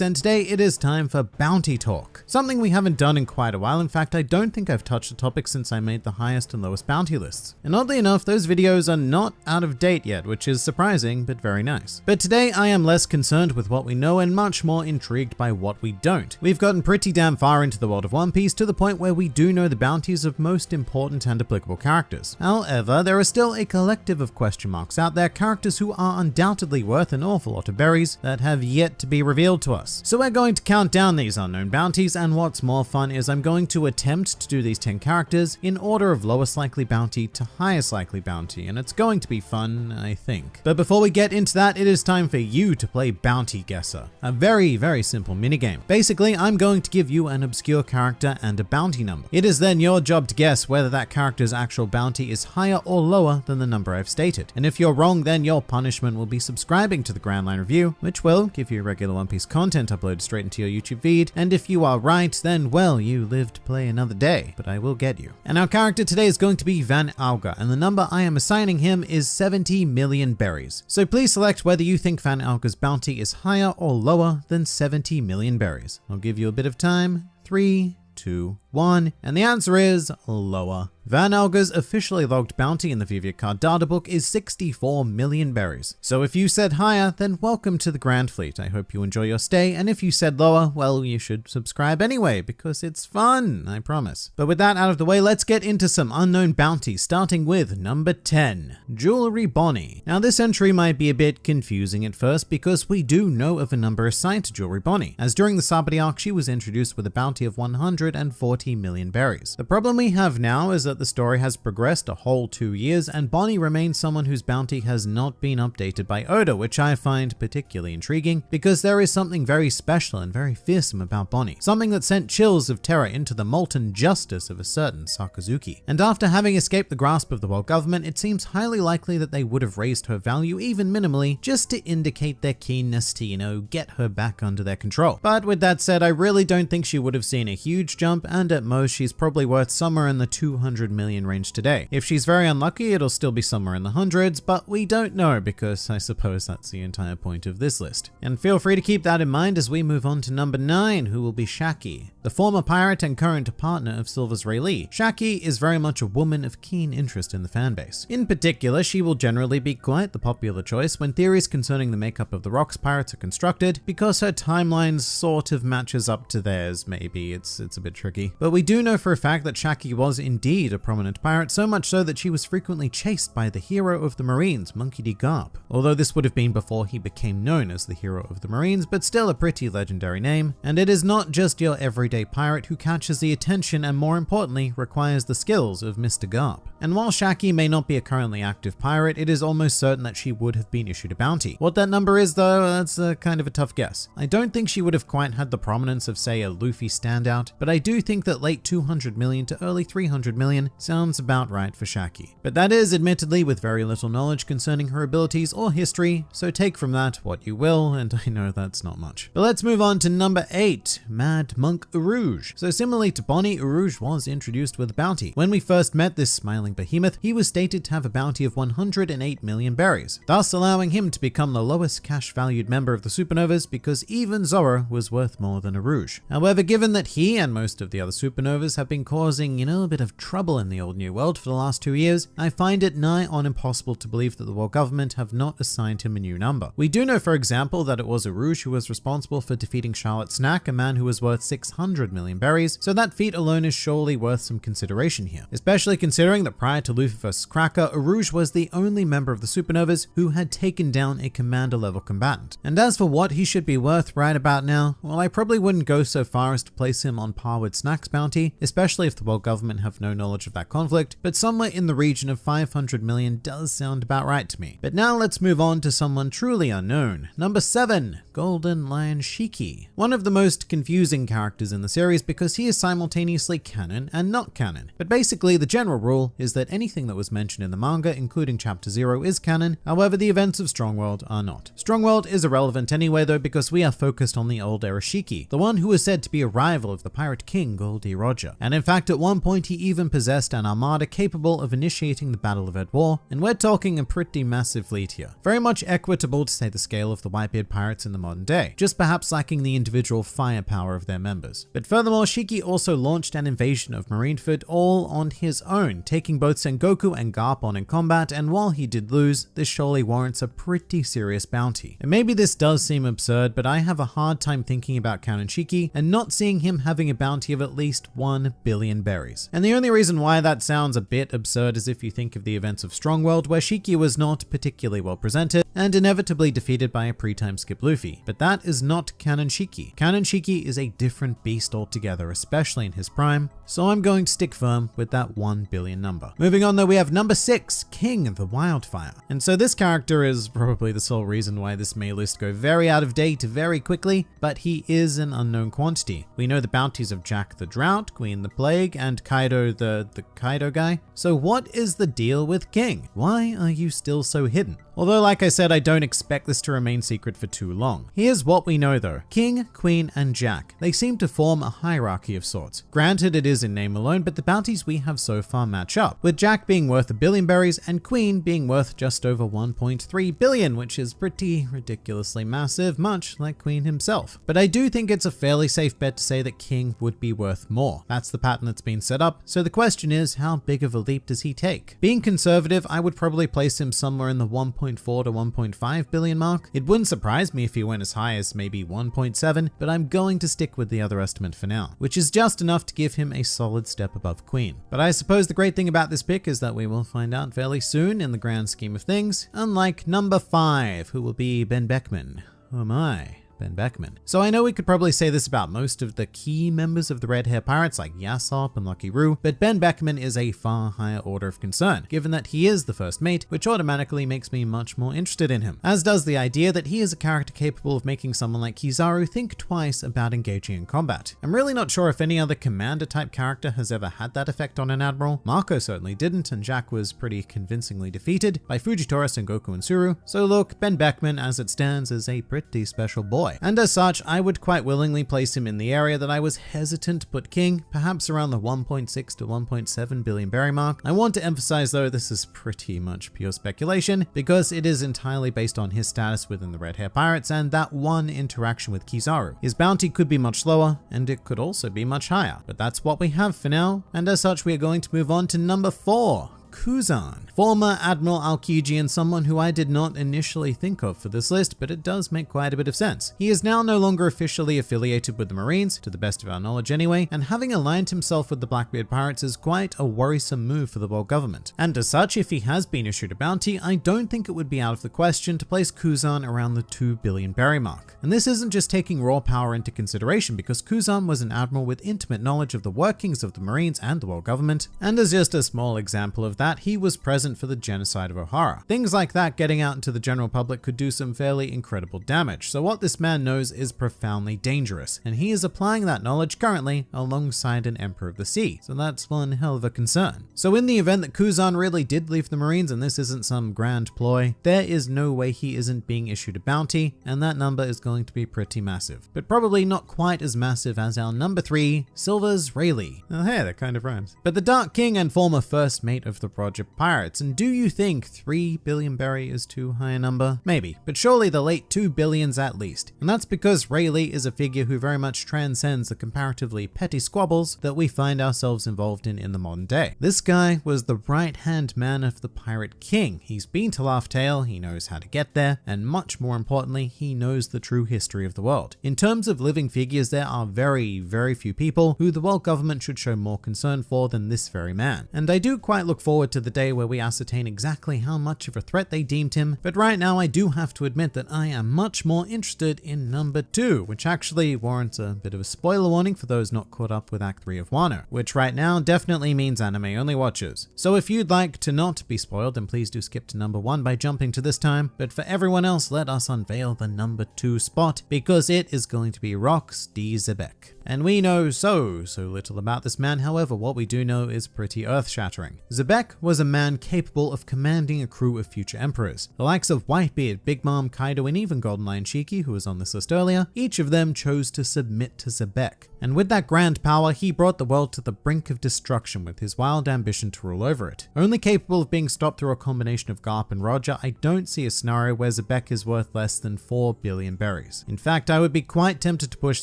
and today it is time for Bounty Talk. Something we haven't done in quite a while. In fact, I don't think I've touched the topic since I made the highest and lowest bounty lists. And oddly enough, those videos are not out of date yet, which is surprising, but very nice. But today I am less concerned with what we know and much more intrigued by what we don't. We've gotten pretty damn far into the world of One Piece to the point where we do know the bounties of most important and applicable characters. However, there are still a collective of question marks out there, characters who are undoubtedly worth an awful lot of berries that have yet to be revealed to us. So we're going to count down these unknown bounties and what's more fun is I'm going to attempt to do these 10 characters in order of lowest likely bounty to highest likely bounty and it's going to be fun, I think. But before we get into that, it is time for you to play Bounty Guesser, a very, very simple minigame. Basically, I'm going to give you an obscure character and a bounty number. It is then your job to guess whether that character's actual bounty is higher or lower than the number I've stated. And if you're wrong, then your punishment will be subscribing to the Grand Line Review, which will give you a regular One Piece content uploaded straight into your YouTube feed. And if you are right, then well, you live to play another day, but I will get you. And our character today is going to be Van Augur, and the number I am assigning him is 70 million berries. So please select whether you think Van Augur's bounty is higher or lower than 70 million berries. I'll give you a bit of time. Three, two, one, and the answer is lower. Van Augur's officially logged bounty in the Vivre card databook is 64 million berries. So if you said higher, then welcome to the Grand Fleet. I hope you enjoy your stay, and if you said lower, well, you should subscribe anyway, because it's fun, I promise. But with that out of the way, let's get into some unknown bounties, starting with number 10, Jewelry Bonnie. Now this entry might be a bit confusing at first, because we do know of a number assigned to Jewelry Bonnie, as during the Sabaody arc, she was introduced with a bounty of 140 million berries. The problem we have now is that that the story has progressed a whole two years and Bonnie remains someone whose bounty has not been updated by Oda, which I find particularly intriguing because there is something very special and very fearsome about Bonnie, something that sent chills of terror into the molten justice of a certain Sakazuki. And after having escaped the grasp of the world government, it seems highly likely that they would have raised her value even minimally just to indicate their keenness to, you know, get her back under their control. But with that said, I really don't think she would have seen a huge jump and at most she's probably worth somewhere in the 200 100 million range today. If she's very unlucky, it'll still be somewhere in the hundreds, but we don't know because I suppose that's the entire point of this list. And feel free to keep that in mind as we move on to number 9, who will be Shakky, the former pirate and current partner of Silvers Rayleigh. Shakky is very much a woman of keen interest in the fanbase. In particular, she will generally be quite the popular choice when theories concerning the makeup of the Rocks pirates are constructed because her timeline sort of matches up to theirs, maybe. It's, it's a bit tricky. But we do know for a fact that Shakky was indeed a prominent pirate, so much so that she was frequently chased by the hero of the Marines, Monkey D. Garp. Although this would have been before he became known as the hero of the Marines, but still a pretty legendary name. And it is not just your everyday pirate who catches the attention and more importantly, requires the skills of Mr. Garp. And while Shakky may not be a currently active pirate, it is almost certain that she would have been issued a bounty. What that number is though, that's a kind of a tough guess. I don't think she would have quite had the prominence of say a Luffy standout, but I do think that late 200 million to early 300 million sounds about right for Shakky. But that is admittedly with very little knowledge concerning her abilities or history, so take from that what you will, and I know that's not much. But let's move on to number 8, Mad Monk Urouge. So similarly to Bonnie, Urouge was introduced with a bounty. When we first met this smiling behemoth, he was stated to have a bounty of 108 million berries, thus allowing him to become the lowest cash valued member of the Supernovas because even Zoro was worth more than Urouge. However, given that he and most of the other Supernovas have been causing, you know, a bit of trouble in the old new world for the last two years, I find it nigh on impossible to believe that the world government have not assigned him a new number. We do know, for example, that it was Urouge who was responsible for defeating Charlotte Snack, a man who was worth 600 million berries, so that feat alone is surely worth some consideration here, especially considering that prior to Luffy vs. Cracker, was the only member of the Supernovas who had taken down a commander level combatant. And as for what he should be worth right about now, well, I probably wouldn't go so far as to place him on par with Snack's bounty, especially if the world government have no knowledge of that conflict, but somewhere in the region of 500 million does sound about right to me. But now let's move on to someone truly unknown. Number 7. Golden Lion Shiki. One of the most confusing characters in the series because he is simultaneously canon and not canon. But basically, the general rule is that anything that was mentioned in the manga, including Chapter 0, is canon, however, the events of Strongworld are not. Strongworld is irrelevant anyway, though, because we are focused on the old era Shiki, the one who was said to be a rival of the Pirate King Gol D. Roger. And in fact, at one point, he even possessed an armada capable of initiating the Battle of Edd War, and we're talking a pretty massive fleet here. Very much equitable to say the scale of the Whitebeard pirates in the modern day, just perhaps lacking the individual firepower of their members. But furthermore, Shiki also launched an invasion of Marineford all on his own, taking both Sengoku and Garp on in combat, and while he did lose, this surely warrants a pretty serious bounty. And maybe this does seem absurd, but I have a hard time thinking about Canon Shiki and not seeing him having a bounty of at least 1 billion berries. And the only reason why that sounds a bit absurd is if you think of the events of Strongworld, where Shiki was not particularly well presented and inevitably defeated by a pre-time skip Luffy. But that is not Canon Shiki. Canon Shiki is a different beast altogether, especially in his prime, so I'm going to stick firm with that 1 billion number. Moving on though, we have number 6, King of the Wildfire. And so this character is probably the sole reason why this may list go very out of date very quickly, but he is an unknown quantity. We know the bounties of Jack the Drought, Queen the Plague, and Kaido the, the Kaido guy. So what is the deal with King? Why are you still so hidden? Although like I said, I don't expect this to remain secret for too long. Here's what we know though. King, Queen, and Jack. They seem to form a hierarchy of sorts. Granted, it is in name alone, but the bounties we have so far match up, with Jack being worth a billion berries and Queen being worth just over 1.3 billion, which is pretty ridiculously massive, much like Queen himself. But I do think it's a fairly safe bet to say that King would be worth more. That's the pattern that's been set up, so the question is, how big of a leap does he take? Being conservative, I would probably place him somewhere in the 1.4 to 1.5 billion mark. It wouldn't surprise me if he went as high as maybe 1.7, but I'm going to stick with the other estimate for now, which is just enough to give him a solid step above Queen. But I suppose the great thing about this pick is that we will find out fairly soon in the grand scheme of things, unlike number 5, who will be Ben Beckman. Oh my. Ben Beckman. So I know we could probably say this about most of the key members of the Red Hair Pirates like Yasopp and Lucky Roux, but Ben Beckman is a far higher order of concern, given that he is the first mate, which automatically makes me much more interested in him, as does the idea that he is a character capable of making someone like Kizaru think twice about engaging in combat. I'm really not sure if any other commander type character has ever had that effect on an admiral. Marco certainly didn't, and Jack was pretty convincingly defeated by Fujitora, Sengoku, and Tsuru. So look, Ben Beckman as it stands is a pretty special boy boy. And as such, I would quite willingly place him in the area that I was hesitant to put King, perhaps around the 1.6 to 1.7 billion berry mark. I want to emphasize though, this is pretty much pure speculation because it is entirely based on his status within the Red Hair Pirates and that one interaction with Kizaru. His bounty could be much lower and it could also be much higher, but that's what we have for now. And as such, we are going to move on to number four, Kuzan, former Admiral Aokiji and someone who I did not initially think of for this list, but it does make quite a bit of sense. He is now no longer officially affiliated with the Marines, to the best of our knowledge anyway, and having aligned himself with the Blackbeard Pirates is quite a worrisome move for the world government. And as such, if he has been issued a bounty, I don't think it would be out of the question to place Kuzan around the 2 billion berry mark. And this isn't just taking raw power into consideration because Kuzan was an admiral with intimate knowledge of the workings of the Marines and the world government, and as just a small example of that, that he was present for the genocide of Ohara. Things like that getting out into the general public could do some fairly incredible damage. So what this man knows is profoundly dangerous, and he is applying that knowledge currently alongside an Emperor of the Sea. So that's one hell of a concern. So in the event that Kuzan really did leave the Marines and this isn't some grand ploy, there is no way he isn't being issued a bounty, and that number is going to be pretty massive. But probably not quite as massive as our number three, Silvers Rayleigh. Oh hey, that kind of rhymes. But the Dark King and former first mate of the Roger Pirates. And do you think 3 billion berry is too high a number? Maybe, but surely the late 2 billions at least. And that's because Rayleigh is a figure who very much transcends the comparatively petty squabbles that we find ourselves involved in in the modern day. This guy was the right-hand man of the Pirate King. He's been to Laugh Tale, he knows how to get there, and much more importantly, he knows the true history of the world. In terms of living figures, there are very, very few people who the world government should show more concern for than this very man. And I do quite look forward to the day where we ascertain exactly how much of a threat they deemed him, but right now I do have to admit that I am much more interested in number two, which actually warrants a bit of a spoiler warning for those not caught up with Act 3 of Wano, which right now definitely means anime only watchers. So if you'd like to not be spoiled, then please do skip to number one by jumping to this time, but for everyone else, let us unveil the number two spot, because it is going to be Rocks D. Xebec. And we know so, so little about this man, however, what we do know is pretty earth-shattering. Xebec was a man capable of commanding a crew of future emperors. The likes of Whitebeard, Big Mom, Kaido, and even Golden Lion Shiki, who was on this list earlier, each of them chose to submit to Xebec. And with that grand power, he brought the world to the brink of destruction with his wild ambition to rule over it. Only capable of being stopped through a combination of Garp and Roger, I don't see a scenario where Xebec is worth less than 4 billion berries. In fact, I would be quite tempted to push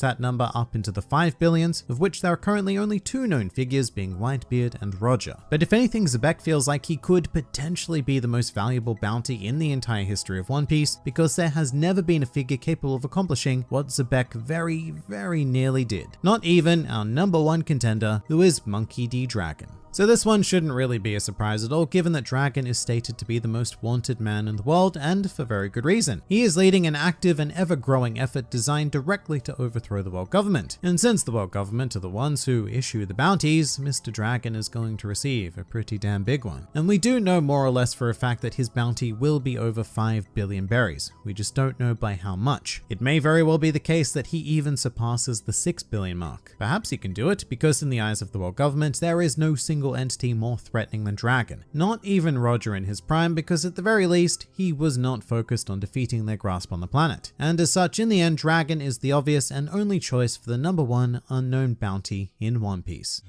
that number up into the 5 billions, of which there are currently only two known figures being Whitebeard and Roger. But if anything, Xebec feels like he could potentially be the most valuable bounty in the entire history of One Piece, because there has never been a figure capable of accomplishing what Xebec very, very nearly did. Not even our number one contender, who is Monkey D. Dragon. So this one shouldn't really be a surprise at all given that Dragon is stated to be the most wanted man in the world and for very good reason. He is leading an active and ever growing effort designed directly to overthrow the world government. And since the world government are the ones who issue the bounties, Mr. Dragon is going to receive a pretty damn big one. And we do know more or less for a fact that his bounty will be over 5 billion berries. We just don't know by how much. It may very well be the case that he even surpasses the 6 billion mark. Perhaps he can do it because in the eyes of the world government there is no single single entity more threatening than Dragon. Not even Roger in his prime because at the very least, he was not focused on defeating their grasp on the planet. And as such, in the end, Dragon is the obvious and only choice for the number one unknown bounty in One Piece.